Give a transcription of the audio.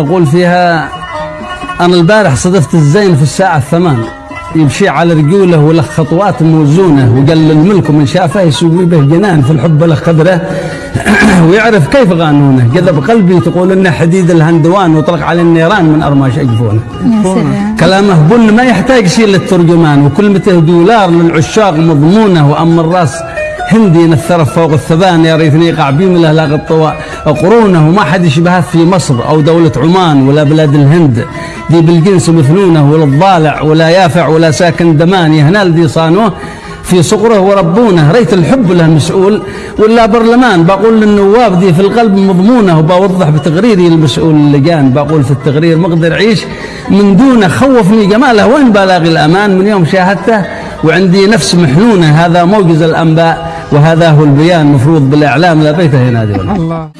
أقول فيها أنا البارح صدفت الزين في الساعة الثمان. يمشي على رجوله وله خطوات موزونة وقال الملك من شافه يسوي به جنان في الحب له قدره ويعرف كيف غانونه. جذب قلبي تقول إنه حديد الهندوان وطلق على النيران من أرماش اجفونه يا سلام. كلامه بن ما يحتاج شيء للترجمان وكلمته دولار للعشاق مضمونة وأما الراس هندي نثر فوق الثبان يا ريتني يقع بيمله لاغ الطواء قرونه وما حد يشبهه في مصر أو دولة عمان ولا بلاد الهند. دي بالجنس مثنونه ولا الضالع ولا يافع ولا ساكن دمان يهنال دي صانوه في صقره وربونه. ريت الحب له مسؤول ولا برلمان. بقول للنواب دي في القلب مضمونه وبوضح بتقريري المسؤول اللجان. بقول في التقرير مقدر عيش من دونه خوفني جماله. وين بلاغي الأمان من يوم شاهدته وعندي نفس محنونه. هذا موجز الأنباء. وهذا هو البيان المفروض بالإعلام لا بيت هنا دي الله.